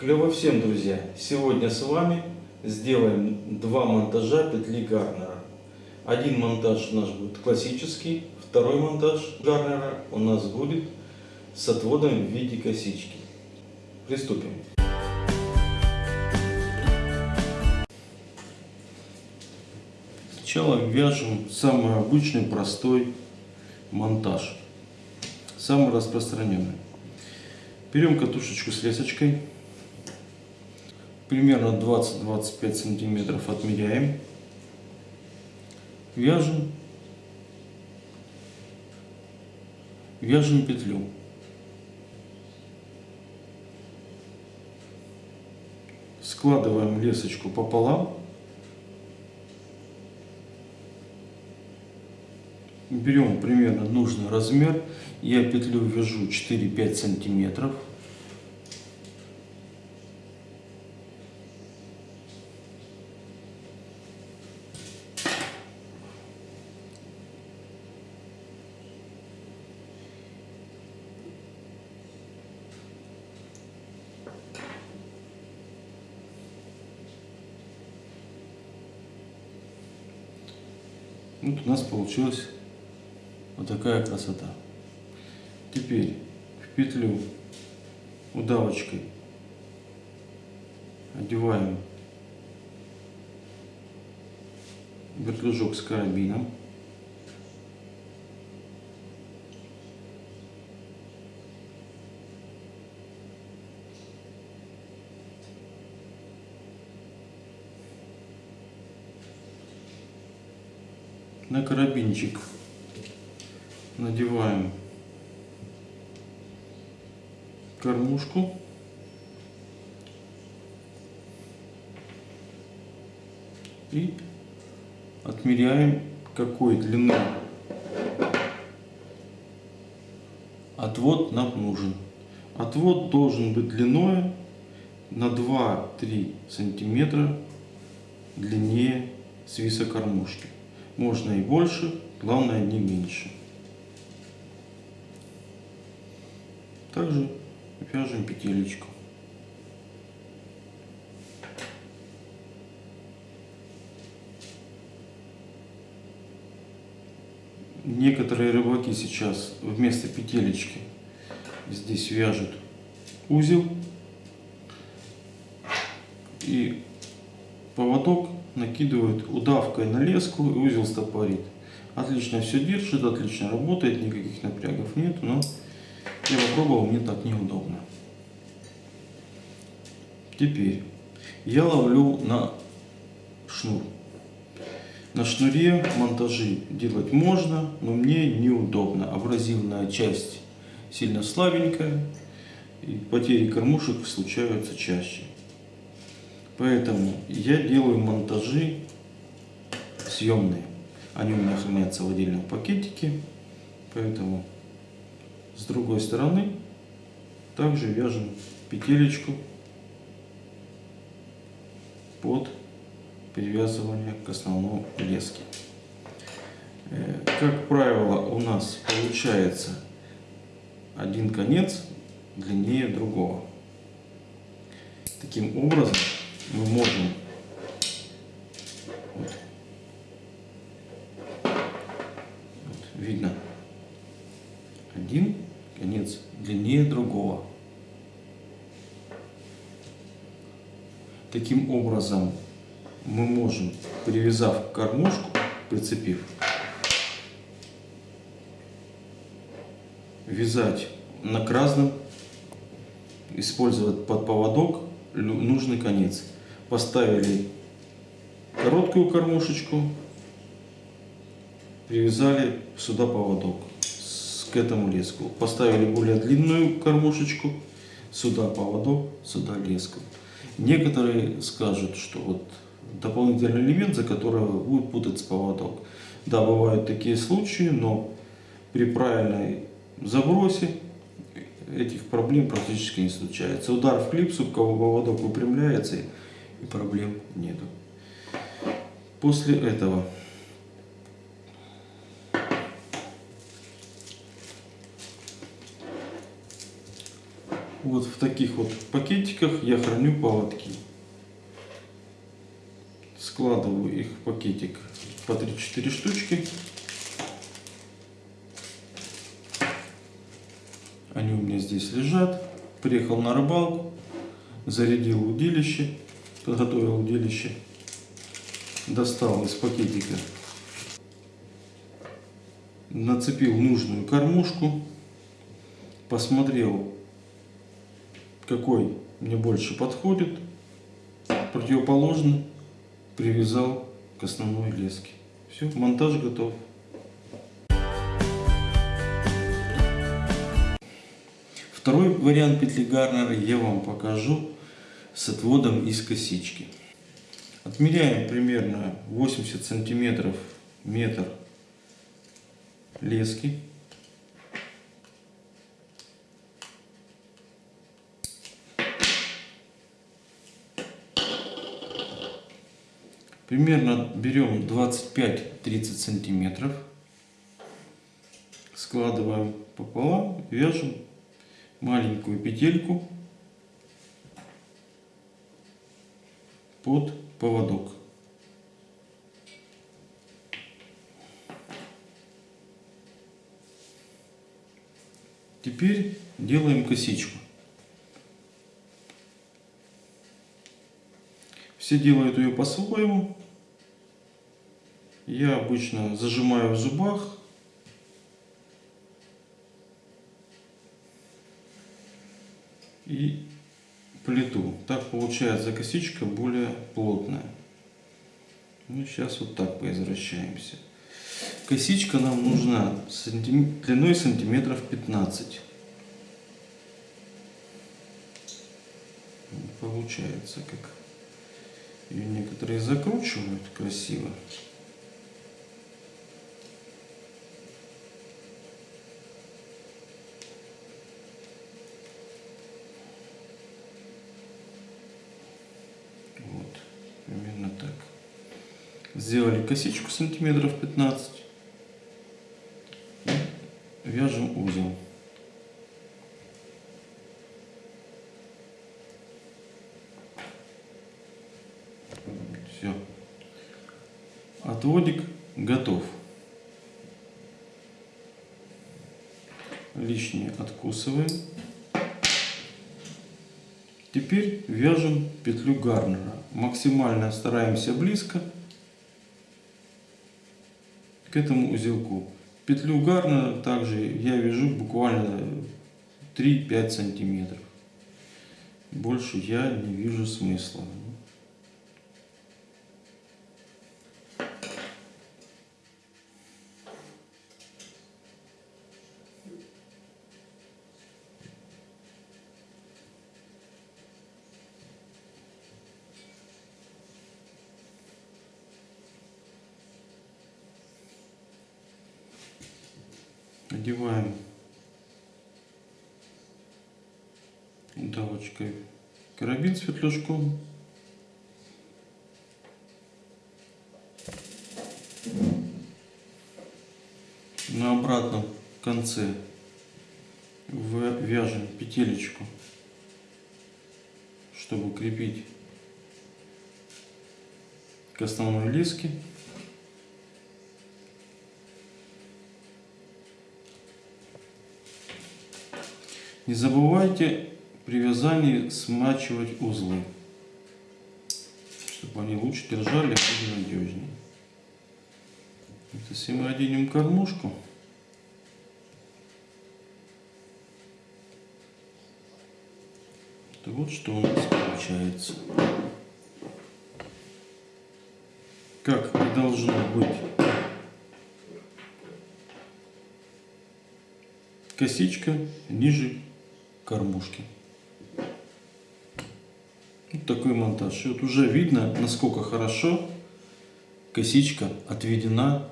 Клево всем, друзья! Сегодня с вами сделаем два монтажа петли Гарнера. Один монтаж у нас будет классический, второй монтаж Гарнера у нас будет с отводом в виде косички. Приступим. Сначала вяжем самый обычный простой монтаж, самый распространенный. Берем катушечку с лесочкой, примерно 20-25 сантиметров отмеряем, вяжем, вяжем петлю. Складываем лесочку пополам. Берем примерно нужный размер. Я петлю вяжу 4-5 сантиметров. Вот у нас получилась вот такая красота. Теперь в петлю удавочкой одеваем вертлюжок с карабином. На карабинчик надеваем кормушку и отмеряем какой длины отвод нам нужен. Отвод должен быть длиной на 2-3 сантиметра длиннее свиса кормушки. Можно и больше, главное не меньше. Также вяжем петелечку. Некоторые рыбаки сейчас вместо петелечки здесь вяжут узел и поводок накидывают удавкой на леску и узел стопорит. Отлично все держит, отлично работает, никаких напрягов нет, но я попробовал, мне так неудобно. Теперь я ловлю на шнур. На шнуре монтажи делать можно, но мне неудобно. Абразивная часть сильно слабенькая, и потери кормушек случаются чаще. Поэтому я делаю монтажи съемные. Они у меня хранятся в отдельном пакетике. Поэтому с другой стороны также вяжем петелечку под привязывание к основной леске. Э, как правило, у нас получается один конец длиннее другого. Таким образом, мы можем. Вот, вот, видно. Один конец длиннее другого. Таким образом мы можем, привязав кормушку, прицепив, вязать на красном, использовать под поводок нужный конец поставили короткую кормушечку, привязали сюда поводок к этому леску. Поставили более длинную кормушечку, сюда поводок, сюда леску. Некоторые скажут, что вот дополнительный элемент, за который будет путаться поводок. Да, бывают такие случаи, но при правильной забросе этих проблем практически не случается. Удар в клипсу, поводок выпрямляется и проблем нету. После этого Вот в таких вот пакетиках я храню поводки. Складываю их в пакетик по 3-4 штучки. Они у меня здесь лежат. Приехал на рыбалку, зарядил удилище, подготовил удилище, достал из пакетика, нацепил нужную кормушку, посмотрел, какой мне больше подходит, противоположный. Привязал к основной леске. Все, монтаж готов. Второй вариант петли Гарнера я вам покажу с отводом из косички. Отмеряем примерно 80 сантиметров метр лески. Примерно берем 25-30 сантиметров, складываем пополам, вяжем маленькую петельку под поводок. Теперь делаем косичку. Все делают ее по-своему. Я обычно зажимаю в зубах. И плиту. Так получается косичка более плотная. Ну, сейчас вот так поизвращаемся. Косичка нам нужна сантим... длиной сантиметров 15. Получается, как ее некоторые закручивают красиво. Вот, примерно так. Сделали косичку сантиметров 15. Вяжем узел. Все. Отводик готов. Лишнее откусываем. Теперь вяжем петлю гарнера. Максимально стараемся близко к этому узелку. Петлю гарнера также я вяжу буквально 3-5 сантиметров. Больше я не вижу смысла. Одеваем удавочкой карабин с фитляшком. На обратном конце вяжем петелечку, чтобы крепить к основной леске. Не забывайте при вязании смачивать узлы, чтобы они лучше держали и надежнее. Если мы оденем кормушку, то вот что у нас получается. Как и должно быть. Косичка ниже кормушки. Вот такой монтаж. И вот уже видно, насколько хорошо косичка отведена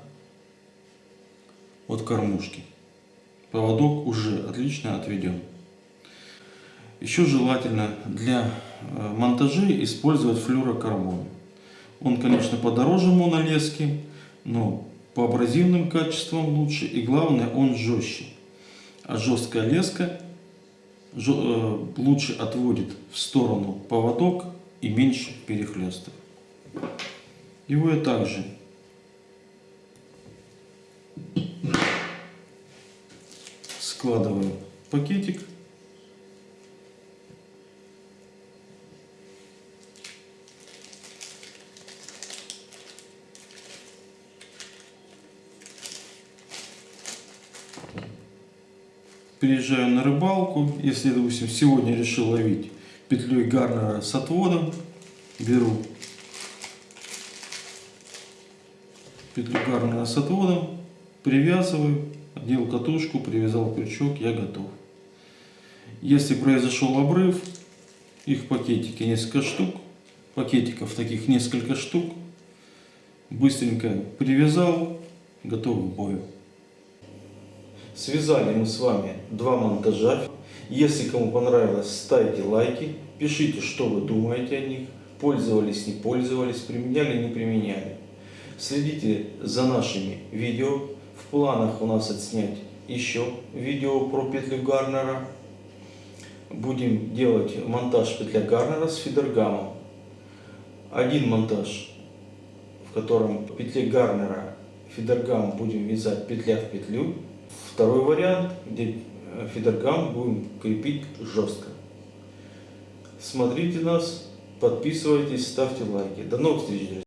от кормушки. Поводок уже отлично отведен. Еще желательно для э, монтажей использовать флюрокарбон. Он, конечно, подороже монолески, но по абразивным качествам лучше и главное он жестче. А жесткая леска лучше отводит в сторону поводок и меньше перехлестов. Его я также складываю в пакетик. Приезжаю на рыбалку, если, допустим, сегодня решил ловить петлей гарнера с отводом, беру петлю гарнера с отводом, привязываю, одел катушку, привязал крючок, я готов. Если произошел обрыв, их в пакетике несколько штук, пакетиков таких несколько штук, быстренько привязал, готов к бою. Связали мы с вами два монтажа. Если кому понравилось, ставьте лайки, пишите, что вы думаете о них, пользовались, не пользовались, применяли, не применяли. Следите за нашими видео. В планах у нас отснять еще видео про петлю Гарнера. Будем делать монтаж петля Гарнера с фидергамом. Один монтаж, в котором в петле Гарнера фидергам будем вязать петля в петлю. Второй вариант, где э, фидергам будем крепить жестко. Смотрите нас, подписывайтесь, ставьте лайки. До новых встреч, друзья!